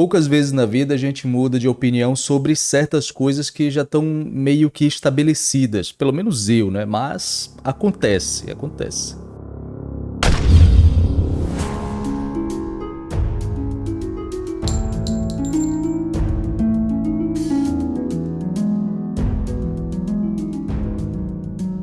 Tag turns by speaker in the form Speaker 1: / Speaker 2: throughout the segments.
Speaker 1: Poucas vezes na vida a gente muda de opinião sobre certas coisas que já estão meio que estabelecidas, pelo menos eu, né? Mas acontece, acontece.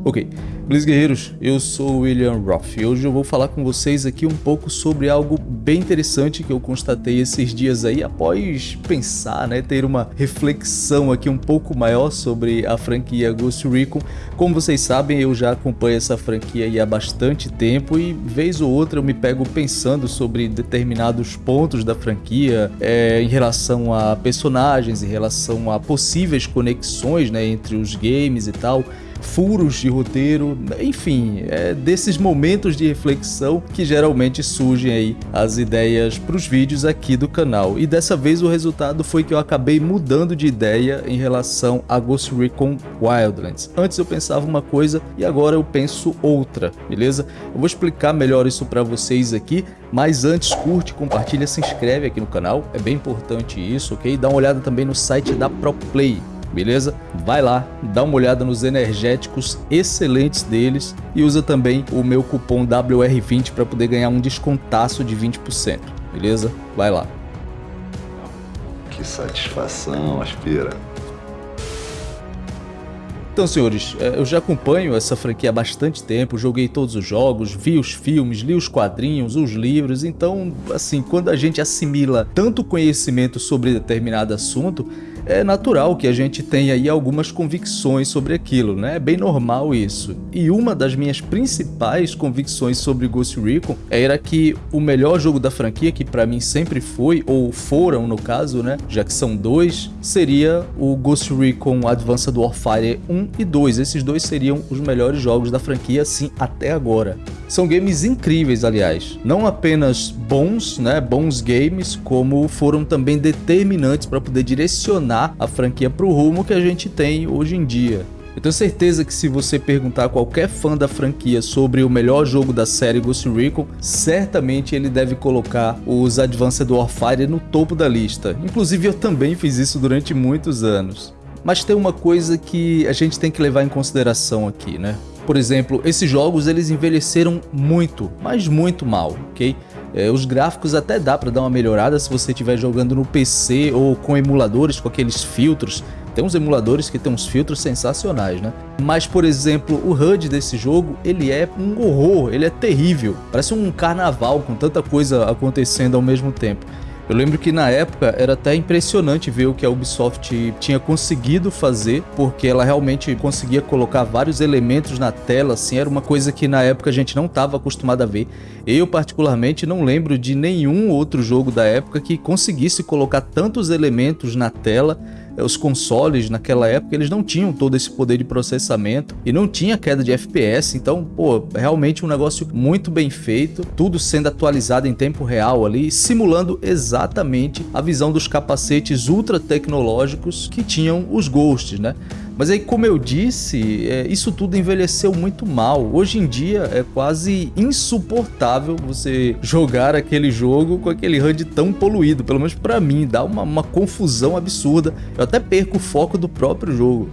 Speaker 1: Ok, Blitz Guerreiros, eu sou o William Roth e hoje eu vou falar com vocês aqui um pouco sobre algo bem interessante que eu constatei esses dias aí após pensar, né, ter uma reflexão aqui um pouco maior sobre a franquia Ghost Recon. Como vocês sabem, eu já acompanho essa franquia há bastante tempo e vez ou outra eu me pego pensando sobre determinados pontos da franquia é, em relação a personagens, em relação a possíveis conexões né, entre os games e tal furos de roteiro, enfim, é desses momentos de reflexão que geralmente surgem aí as ideias para os vídeos aqui do canal. E dessa vez o resultado foi que eu acabei mudando de ideia em relação a Ghost Recon Wildlands. Antes eu pensava uma coisa e agora eu penso outra, beleza? Eu vou explicar melhor isso para vocês aqui, mas antes curte, compartilha, se inscreve aqui no canal, é bem importante isso, ok? Dá uma olhada também no site da ProPlay, beleza? Vai lá, dá uma olhada nos energéticos excelentes deles e usa também o meu cupom WR20 para poder ganhar um descontaço de 20%, beleza? Vai lá.
Speaker 2: Que satisfação, Aspira.
Speaker 1: Então, senhores, é, eu já acompanho essa franquia há bastante tempo, joguei todos os jogos, vi os filmes, li os quadrinhos, os livros, então, assim, quando a gente assimila tanto conhecimento sobre determinado assunto, é natural que a gente tenha aí algumas convicções sobre aquilo, né? É bem normal isso. E uma das minhas principais convicções sobre Ghost Recon era que o melhor jogo da franquia, que para mim sempre foi, ou foram no caso, né? Já que são dois, seria o Ghost Recon Advanced Warfare 1 e 2. Esses dois seriam os melhores jogos da franquia, sim, até agora. São games incríveis, aliás. Não apenas bons, né, bons games, como foram também determinantes para poder direcionar a franquia para o rumo que a gente tem hoje em dia. Eu tenho certeza que se você perguntar a qualquer fã da franquia sobre o melhor jogo da série Ghost Recon, certamente ele deve colocar os Advanced Warfare no topo da lista. Inclusive eu também fiz isso durante muitos anos. Mas tem uma coisa que a gente tem que levar em consideração aqui, né? Por exemplo, esses jogos eles envelheceram muito, mas muito mal, ok? É, os gráficos até dá para dar uma melhorada se você estiver jogando no PC ou com emuladores, com aqueles filtros. Tem uns emuladores que tem uns filtros sensacionais, né? Mas, por exemplo, o HUD desse jogo, ele é um horror, ele é terrível. Parece um carnaval com tanta coisa acontecendo ao mesmo tempo. Eu lembro que na época era até impressionante ver o que a Ubisoft tinha conseguido fazer, porque ela realmente conseguia colocar vários elementos na tela, assim, era uma coisa que na época a gente não estava acostumado a ver. Eu particularmente não lembro de nenhum outro jogo da época que conseguisse colocar tantos elementos na tela os consoles naquela época eles não tinham todo esse poder de processamento e não tinha queda de FPS, então, pô, realmente um negócio muito bem feito, tudo sendo atualizado em tempo real ali, simulando exatamente a visão dos capacetes ultra tecnológicos que tinham os Ghosts, né? Mas aí, como eu disse, é, isso tudo envelheceu muito mal. Hoje em dia é quase insuportável você jogar aquele jogo com aquele HUD tão poluído. Pelo menos para mim, dá uma, uma confusão absurda. Eu até perco o foco do próprio jogo.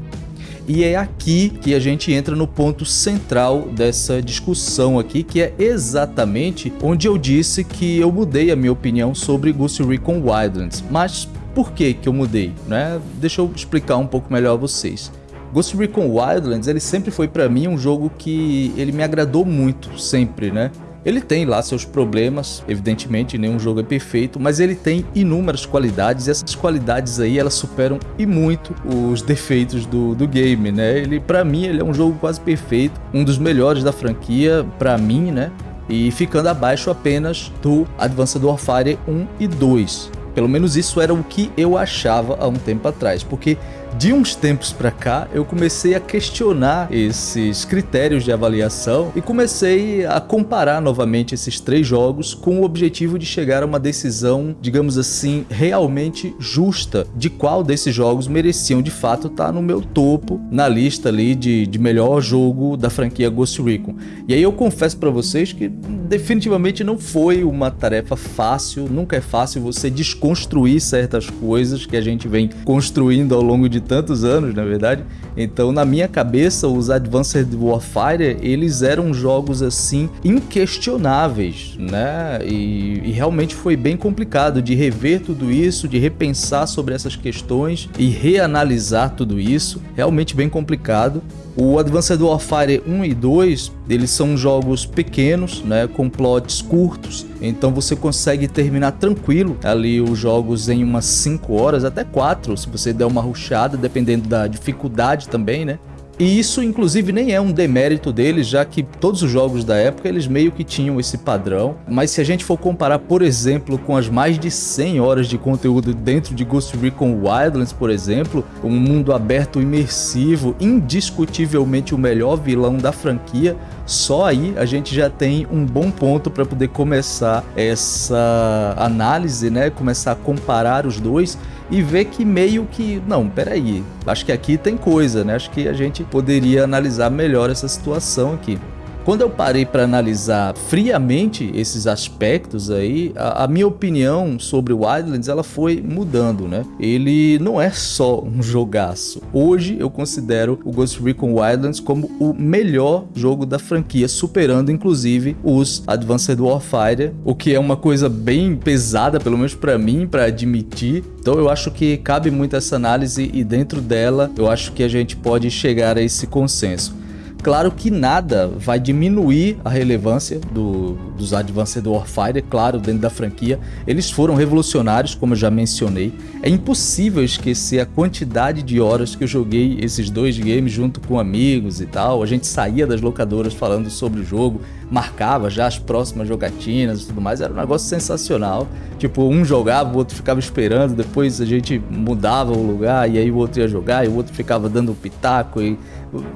Speaker 1: E é aqui que a gente entra no ponto central dessa discussão aqui, que é exatamente onde eu disse que eu mudei a minha opinião sobre Ghost Recon Wildlands. Mas por que que eu mudei? Né? Deixa eu explicar um pouco melhor a vocês. Ghost Recon Wildlands ele sempre foi para mim um jogo que ele me agradou muito, sempre, né? Ele tem lá seus problemas, evidentemente nenhum jogo é perfeito, mas ele tem inúmeras qualidades e essas qualidades aí elas superam e muito os defeitos do, do game, né? Ele, para mim, ele é um jogo quase perfeito, um dos melhores da franquia, para mim, né? E ficando abaixo apenas do Advanced Warfare 1 e 2. Pelo menos isso era o que eu achava há um tempo atrás, porque de uns tempos para cá, eu comecei a questionar esses critérios de avaliação e comecei a comparar novamente esses três jogos com o objetivo de chegar a uma decisão, digamos assim, realmente justa de qual desses jogos mereciam de fato estar no meu topo na lista ali de, de melhor jogo da franquia Ghost Recon. E aí eu confesso para vocês que definitivamente não foi uma tarefa fácil, nunca é fácil você desconstruir certas coisas que a gente vem construindo ao longo de tantos anos, na verdade. Então, na minha cabeça, os Advanced Warfare, eles eram jogos assim inquestionáveis, né? E, e realmente foi bem complicado de rever tudo isso, de repensar sobre essas questões e reanalisar tudo isso. Realmente bem complicado. O Advanced Warfare 1 e 2, eles são jogos pequenos, né, com plots curtos, então você consegue terminar tranquilo ali os jogos em umas 5 horas, até 4, se você der uma rushada, dependendo da dificuldade também, né? E isso, inclusive, nem é um demérito deles, já que todos os jogos da época eles meio que tinham esse padrão. Mas se a gente for comparar, por exemplo, com as mais de 100 horas de conteúdo dentro de Ghost Recon Wildlands, por exemplo, um mundo aberto imersivo, indiscutivelmente o melhor vilão da franquia, só aí a gente já tem um bom ponto para poder começar essa análise, né? Começar a comparar os dois e ver que meio que, não, peraí, acho que aqui tem coisa, né? Acho que a gente poderia analisar melhor essa situação aqui. Quando eu parei para analisar friamente esses aspectos aí, a, a, minha opinião sobre o Wildlands ela foi mudando, né? Ele não é só um jogaço. Hoje eu considero o Ghost Recon Wildlands como o melhor jogo da franquia, superando inclusive os Advanced Warfare, o que é uma coisa bem pesada, pelo menos para mim, para admitir. Então eu acho que cabe muito essa análise e dentro dela eu acho que a gente pode chegar a esse consenso. Claro que nada vai diminuir a relevância do, dos Advanced Warfare, claro, dentro da franquia. Eles foram revolucionários, como eu já mencionei. É impossível esquecer a quantidade de horas que eu joguei esses dois games junto com amigos e tal. A gente saía das locadoras falando sobre o jogo, marcava já as próximas jogatinas e tudo mais. Era um negócio sensacional. Tipo, um jogava, o outro ficava esperando, depois a gente mudava o lugar e aí o outro ia jogar e o outro ficava dando pitaco e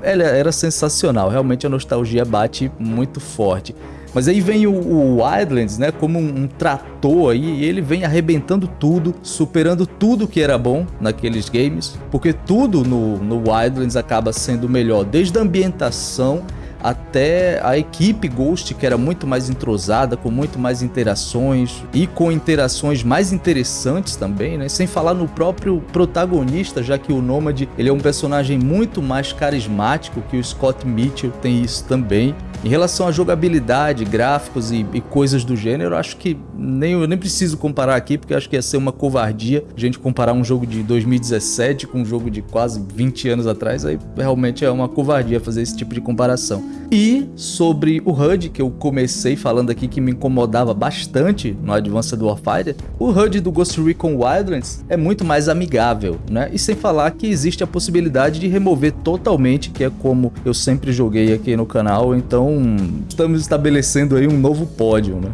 Speaker 1: era sensacional, realmente a nostalgia bate muito forte. Mas aí vem o, o Wildlands, né, como um, um, trator aí, e ele vem arrebentando tudo, superando tudo que era bom naqueles games, porque tudo no, no Wildlands acaba sendo melhor, desde a ambientação até a equipe Ghost, que era muito mais entrosada, com muito mais interações e com interações mais interessantes também, né? Sem falar no próprio protagonista, já que o Nomad ele é um personagem muito mais carismático que o Scott Mitchell tem isso também. Em relação à jogabilidade, gráficos e, e, coisas do gênero, acho que nem, eu nem preciso comparar aqui, porque acho que ia ser uma covardia a gente comparar um jogo de 2017 com um jogo de quase 20 anos atrás, aí realmente é uma covardia fazer esse tipo de comparação. E sobre o HUD, que eu comecei falando aqui que me incomodava bastante no Advanced Warfare, o HUD do Ghost Recon Wildlands é muito mais amigável, né? E sem falar que existe a possibilidade de remover totalmente, que é como eu sempre joguei aqui no canal, então estamos estabelecendo aí um novo pódio, né?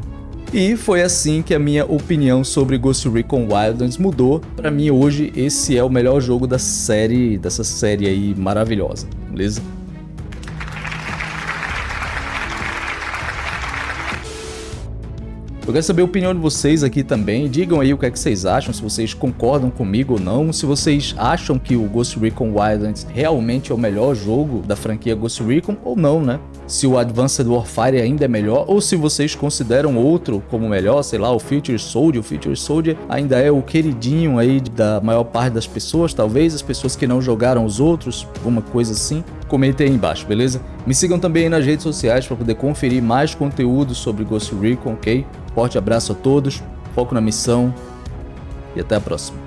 Speaker 1: E foi assim que a minha opinião sobre Ghost Recon Wildlands mudou. Para mim hoje esse é o melhor jogo da série, dessa série aí maravilhosa, beleza? Eu quero saber a opinião de vocês aqui também. Digam aí o que é que vocês acham, se vocês concordam comigo ou não. Se vocês acham que o Ghost Recon Wildlands realmente é o melhor jogo da franquia Ghost Recon ou não, né? Se o Advanced Warfare ainda é melhor ou se vocês consideram outro como melhor, sei lá, o Future Soldier. O Future Soldier ainda é o queridinho aí da maior parte das pessoas, talvez as pessoas que não jogaram os outros, alguma coisa assim. Comentem aí embaixo, beleza? Me sigam também aí nas redes sociais para poder conferir mais conteúdo sobre Ghost Recon, ok? Forte abraço a todos, foco na missão e até a próxima.